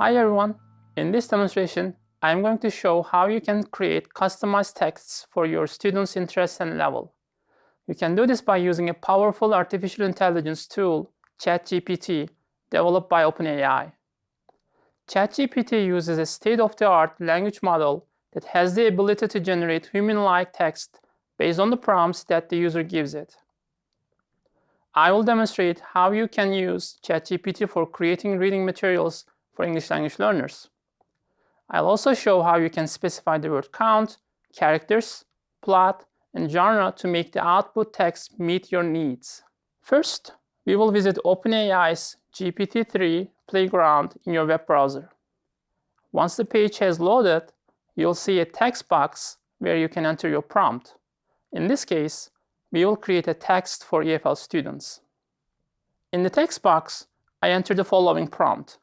Hi everyone! In this demonstration, I'm going to show how you can create customized texts for your students' interest and level. You can do this by using a powerful artificial intelligence tool, ChatGPT, developed by OpenAI. ChatGPT uses a state-of-the-art language model that has the ability to generate human-like text based on the prompts that the user gives it. I will demonstrate how you can use ChatGPT for creating reading materials for English language learners. I'll also show how you can specify the word count, characters, plot, and genre to make the output text meet your needs. First, we will visit OpenAI's GPT-3 Playground in your web browser. Once the page has loaded, you'll see a text box where you can enter your prompt. In this case, we will create a text for EFL students. In the text box, I enter the following prompt.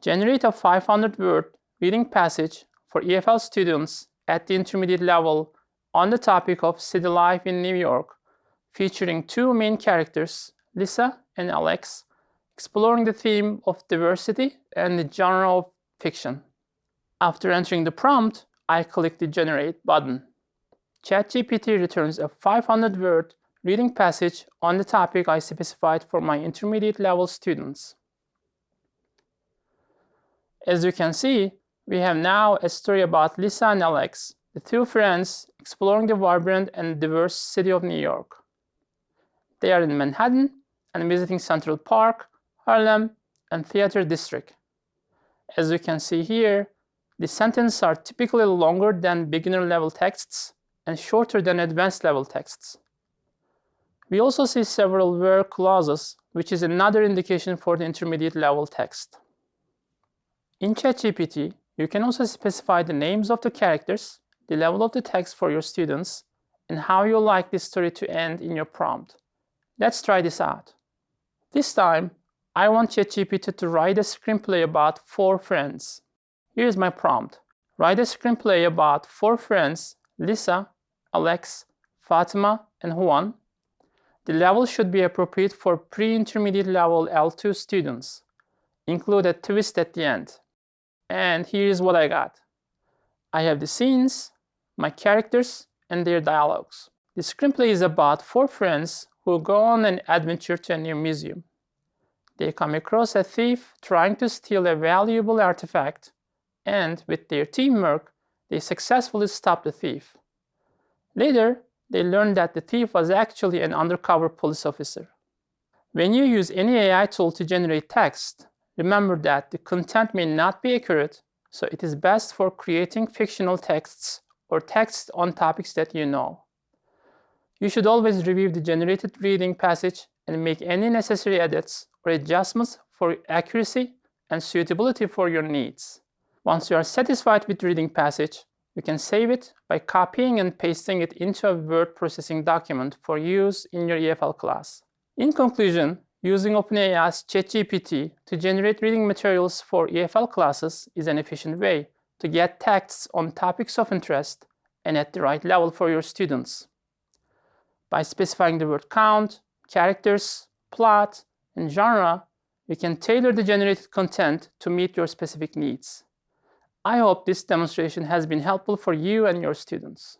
Generate a 500-word reading passage for EFL students at the intermediate level on the topic of city life in New York, featuring two main characters, Lisa and Alex, exploring the theme of diversity and the genre of fiction. After entering the prompt, I click the Generate button. ChatGPT returns a 500-word reading passage on the topic I specified for my intermediate level students. As you can see, we have now a story about Lisa and Alex, the two friends exploring the vibrant and diverse city of New York. They are in Manhattan and visiting Central Park, Harlem, and Theater District. As you can see here, the sentences are typically longer than beginner-level texts and shorter than advanced-level texts. We also see several where clauses, which is another indication for the intermediate-level text. In ChatGPT, you can also specify the names of the characters, the level of the text for your students, and how you like this story to end in your prompt. Let's try this out. This time, I want ChatGPT to write a screenplay about four friends. Here's my prompt. Write a screenplay about four friends, Lisa, Alex, Fatima, and Juan. The level should be appropriate for pre-intermediate level L2 students. Include a twist at the end. And here's what I got. I have the scenes, my characters, and their dialogues. The screenplay is about four friends who go on an adventure to a new museum. They come across a thief trying to steal a valuable artifact, and with their teamwork, they successfully stop the thief. Later, they learn that the thief was actually an undercover police officer. When you use any AI tool to generate text, Remember that the content may not be accurate, so it is best for creating fictional texts or texts on topics that you know. You should always review the generated reading passage and make any necessary edits or adjustments for accuracy and suitability for your needs. Once you are satisfied with reading passage, you can save it by copying and pasting it into a word processing document for use in your EFL class. In conclusion, Using OpenAI's ChatGPT to generate reading materials for EFL classes is an efficient way to get texts on topics of interest and at the right level for your students. By specifying the word count, characters, plot, and genre, you can tailor the generated content to meet your specific needs. I hope this demonstration has been helpful for you and your students.